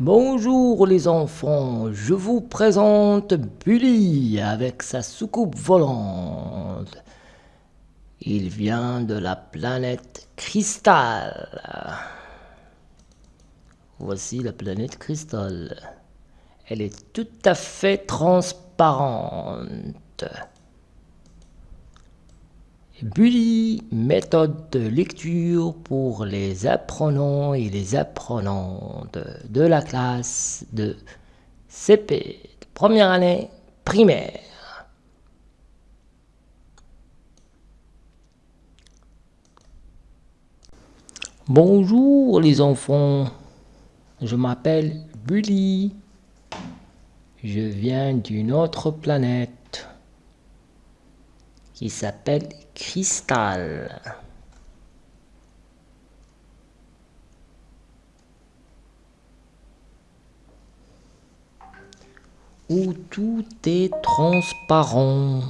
Bonjour les enfants, je vous présente Bully avec sa soucoupe volante. Il vient de la planète Cristal. Voici la planète Cristal. Elle est tout à fait transparente. Bully, méthode de lecture pour les apprenants et les apprenantes de la classe de CP, de première année primaire. Bonjour les enfants, je m'appelle Bully, je viens d'une autre planète qui s'appelle Cristal. Où tout est transparent.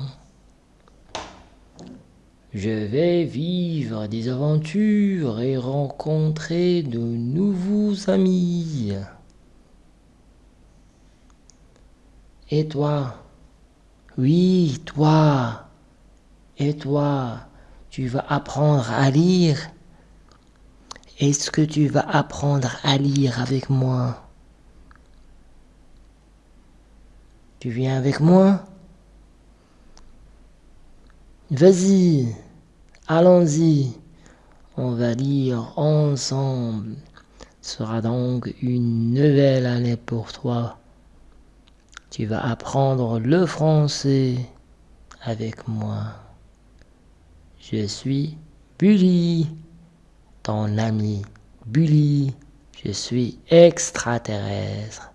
Je vais vivre des aventures et rencontrer de nouveaux amis. Et toi? Oui, toi et toi, tu vas apprendre à lire Est-ce que tu vas apprendre à lire avec moi? Tu viens avec moi? Vas-y, allons-y. On va lire ensemble. Ce sera donc une nouvelle année pour toi. Tu vas apprendre le français avec moi. Je suis Bully, ton ami Bully. Je suis extraterrestre.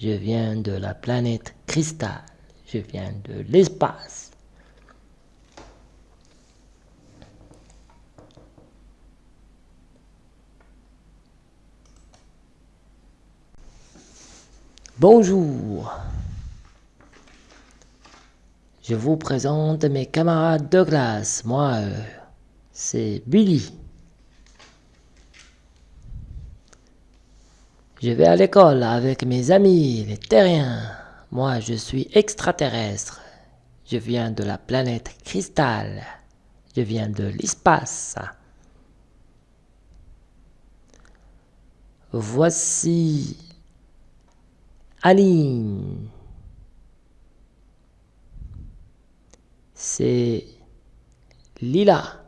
Je viens de la planète Cristal. Je viens de l'espace. Bonjour. Je vous présente mes camarades de classe. Moi, euh, c'est Billy. Je vais à l'école avec mes amis, les terriens. Moi, je suis extraterrestre. Je viens de la planète Cristal. Je viens de l'espace. Voici Aline. C'est Lila.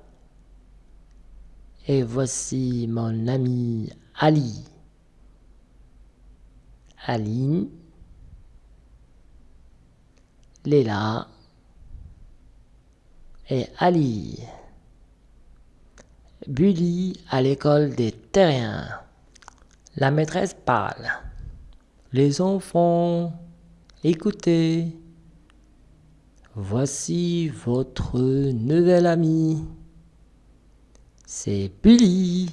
Et voici mon ami Ali. Aline, Lila et Ali. Bully à l'école des terriens. La maîtresse parle. Les enfants, écoutez. Voici votre nouvel ami. C'est Bully.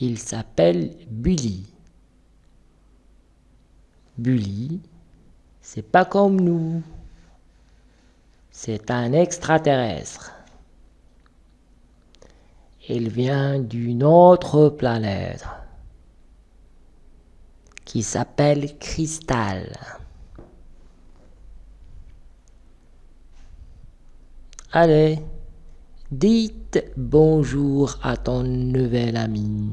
Il s'appelle Bully. Bully, c'est pas comme nous. C'est un extraterrestre. Il vient d'une autre planète qui s'appelle Cristal. Allez, dites bonjour à ton nouvel ami,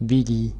Billy.